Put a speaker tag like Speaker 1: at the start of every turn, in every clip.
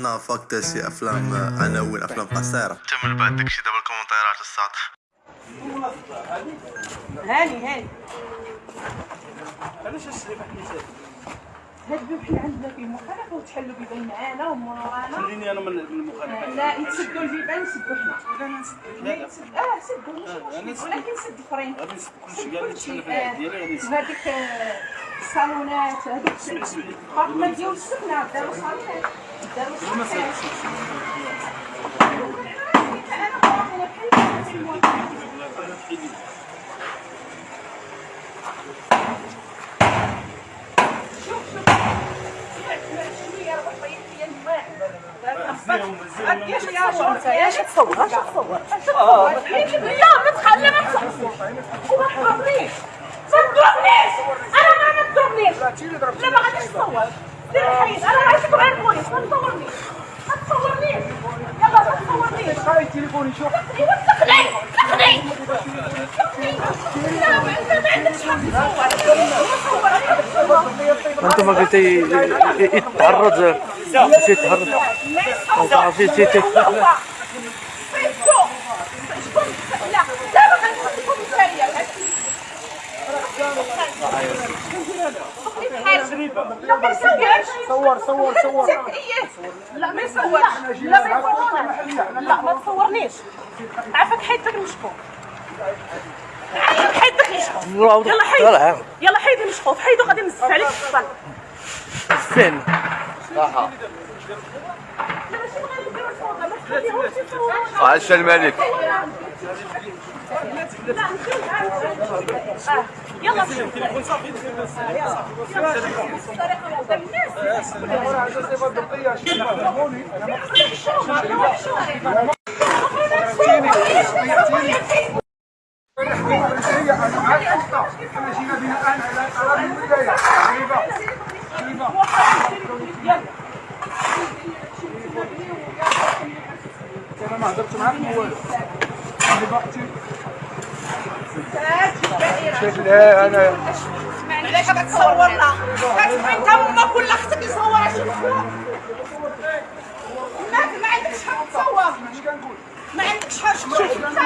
Speaker 1: نا فاك دا شي افلام عناوين افلام قصيره
Speaker 2: كمل بعد داكشي دابا الكومنتيرات السطح
Speaker 3: هاني هاني.
Speaker 4: علاش السليم حنا
Speaker 3: هاد حنا عندنا فيه مخالفه وتحلوا بيبان معانا ومن ورانا
Speaker 4: خليني أنا من المخالفة.
Speaker 3: لا نسدوا البيبان نسدوا حنا.
Speaker 4: لا لا آه
Speaker 3: سدوا ولكن سد فريم
Speaker 4: غادي نسد كلشي كاع اللي تسلف العيد ديالي غادي نسد.
Speaker 3: وهذيك آه، الصالونات هذوك الابارتمون ديال السكنه داروا صالونات. داروا
Speaker 4: ما
Speaker 3: صالونات. أنا بحال شوف شوف شوية روح طيب لي الماء يا شي تصور اش تصور لا ما تخلي ما تصور وما تضربنيش ما تضربنيش أنا ما تضربنيش لا ما غاديش تصور دير الحيط أنا عايزك غير البوليس ما تصورنيش ما تصورنيش يلا ما تصورنيش
Speaker 5: خاي تليفوني شوف
Speaker 3: ايوا ما ما حق تصور
Speaker 5: انت ما قلتي يتعرض يتعرض صور صور صور
Speaker 3: لا ما يصورش لا. ما لا ما تصورنيش عافاك حيدك المشكوك عافاك حيدك المشكوك يلا حيد يلا حيد المشكوك حيدو غادي نزف عليك في الصال
Speaker 5: فين
Speaker 2: عاش الملك.
Speaker 3: يلا.
Speaker 5: أنا ما هضرت معاك والو. شوف لا أنا
Speaker 3: علاش كتصورنا انت ما كل أختك يصورها شوف ما ما عندكش حق تصور ما عندكش حق شوف انت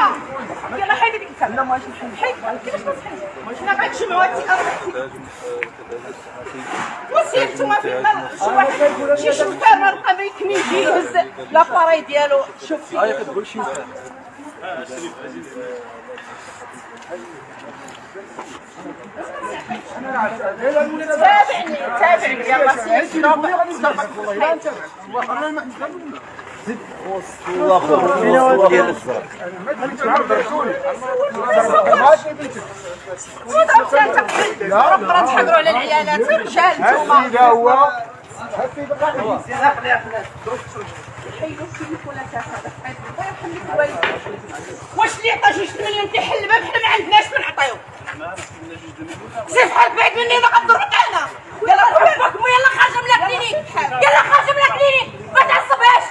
Speaker 3: يلا حيد ديك الكاميرا لا ماشي حيد كيفاش تحيد حنا غنجمعوا هاد وسير نتوما في شي واحد شي بقى ما يكمل يهز لاباراي ديالو شوف
Speaker 5: شي.
Speaker 3: تابعني تابعني يلا سير لك الوالد واش اللي عطى جوج مليون تيحل الباب حنا ما عندناش ما نعطيو سير بحالك بعيد مني ما غنضربك أنا يلا روح باباك يلا خارجه من الكلينيك يلا خارجه من الكلينيك ما تعصبهاش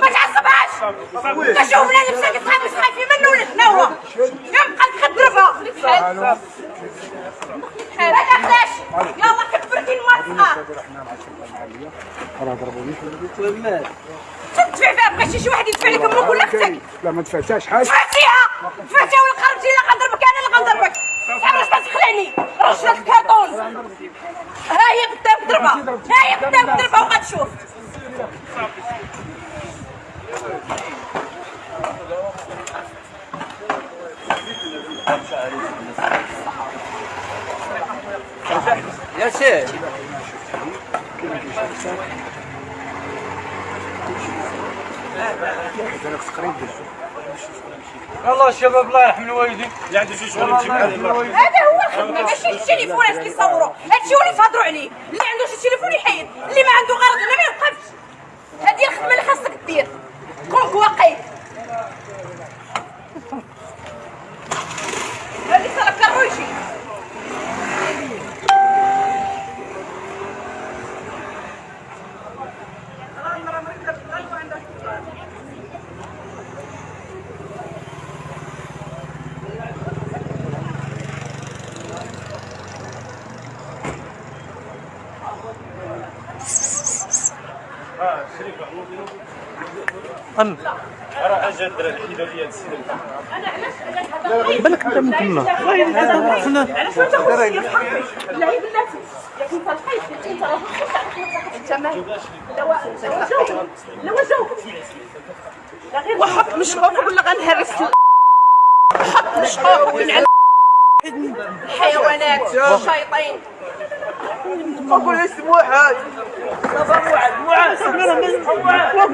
Speaker 3: ما تعصبهاش كشوف ولا نفسك تخافش خايفين منه ولا تنوى يبقى تخدربها بحال ما تاخذش يلا كبرتي الموافقه تدفع فيها بغيتي شي واحد يدفع لك أمك ولا أختك
Speaker 5: لا ما دفعتهاش حاجة
Speaker 3: دفعتيها دفعتيها ولا خرجتي غنضربك أنا اللي غنضربك واش تخلعني رشدت الكرتون ها هي بدا بضربها ها هي بدا بضربها وغتشوف
Speaker 5: ياسين
Speaker 4: الله الشباب الله يرحم الوالدين اللي عنده شي شغل يمشي معاه الله
Speaker 3: هذا هو الخدمه ماشي التليفونات كيصوروا هادشي هو اللي تهضروا عليه. اللي عنده شي تليفون يحيد. اللي ما عنده غرض ولا ما يوقفش هذه الخدمة اللي خاصك دير. كونك واقعي.
Speaker 4: راه اجا الدراري هاد السيده
Speaker 3: أنا علاش بالك أنت من تما علاش ما تاخذش في حقي لا هي بلاتي لكن انت لقيت انت راه انت مالك لا وا- لا غير وحط مشروب ولا غنهرس؟ حط ونعل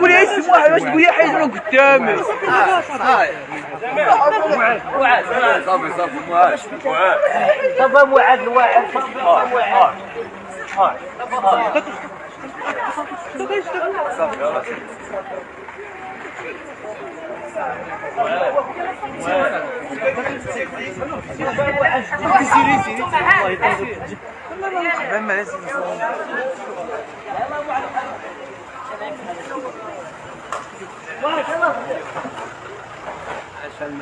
Speaker 3: ولا يسموها
Speaker 5: واش بويا حيدعو قدامك معاذ معاذ صافي صافي معاذ معاذ صافي معاذ الواعر صافي معاذ صافي سيري سيري الله يطول عشان